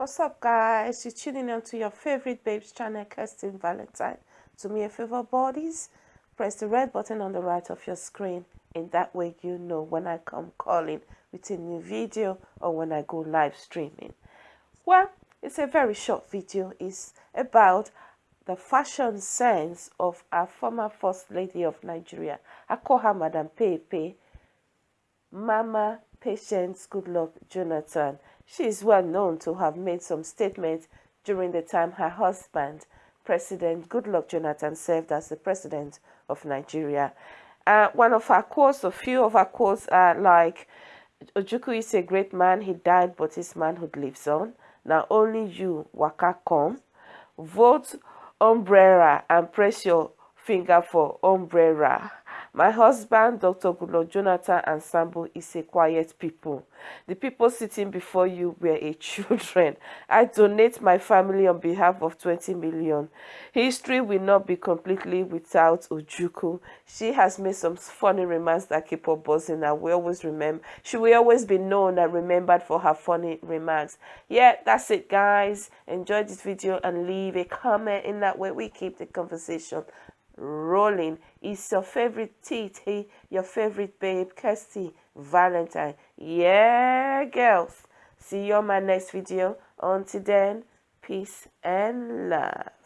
What's up, guys? You're tuning in to your favorite babes channel, Kirsten Valentine. Do me a favor, bodies. Press the red button on the right of your screen. In that way, you know when I come calling with a new video or when I go live streaming. Well, it's a very short video. It's about the fashion sense of our former First Lady of Nigeria. I call her Madam Pepe, Mama Patience Goodluck Jonathan. She is well known to have made some statements during the time her husband, President Goodluck Jonathan, served as the president of Nigeria. Uh, one of her quotes, a few of her quotes are like, Ojukwu is a great man, he died, but his manhood lives on. Now only you, Waka, come. Vote umbrella and press your finger for umbrella. My husband, Dr. Goodluck Jonathan and Sambo, is a quiet people. The people sitting before you were a children. I donate my family on behalf of 20 million. History will not be completely without Ojukwu. She has made some funny remarks that keep her buzzing and we always remember. She will always be known and remembered for her funny remarks. Yeah, that's it guys. Enjoy this video and leave a comment. In that way we keep the conversation rolling. Is your favorite TT, your favorite babe, Kirsty Valentine. Yeah, girls. See you on my next video. Until then, peace and love.